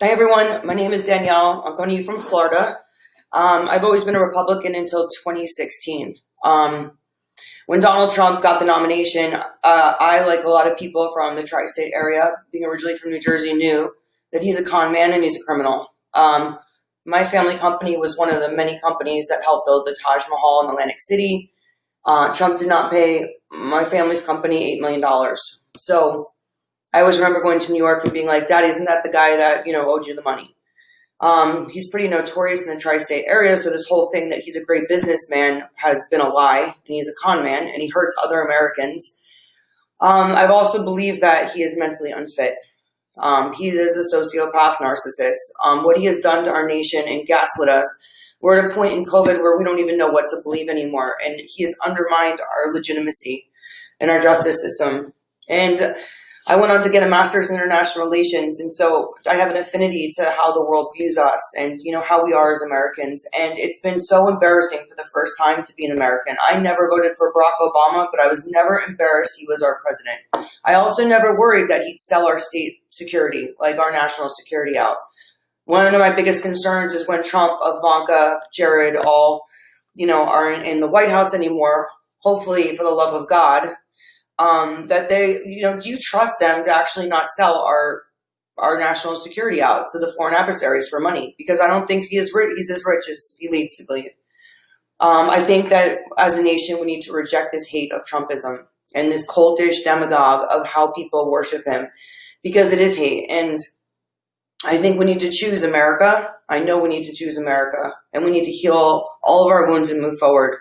Hi everyone, my name is Danielle. I'm coming to you from Florida. Um, I've always been a Republican until 2016. Um, when Donald Trump got the nomination, uh, I, like a lot of people from the tri-state area, being originally from New Jersey, knew that he's a con man and he's a criminal. Um, my family company was one of the many companies that helped build the Taj Mahal in Atlantic City. Uh, Trump did not pay my family's company $8 million. So I always remember going to New York and being like, Daddy, isn't that the guy that, you know, owed you the money? Um, he's pretty notorious in the tri-state area, so this whole thing that he's a great businessman has been a lie, and he's a con man, and he hurts other Americans. Um, I've also believed that he is mentally unfit. Um, he is a sociopath narcissist. Um, what he has done to our nation and gaslit us, we're at a point in COVID where we don't even know what to believe anymore, and he has undermined our legitimacy and our justice system. And I went on to get a master's in international relations. And so I have an affinity to how the world views us and, you know, how we are as Americans. And it's been so embarrassing for the first time to be an American. I never voted for Barack Obama, but I was never embarrassed he was our president. I also never worried that he'd sell our state security, like our national security out. One of my biggest concerns is when Trump, Ivanka, Jared all, you know, aren't in the White House anymore. Hopefully, for the love of God, um, that they, you know, do you trust them to actually not sell our our national security out to the foreign adversaries for money? Because I don't think he is he's as rich as he leads to believe. Um, I think that as a nation, we need to reject this hate of Trumpism and this cultish demagogue of how people worship him, because it is hate. And I think we need to choose America. I know we need to choose America, and we need to heal all of our wounds and move forward.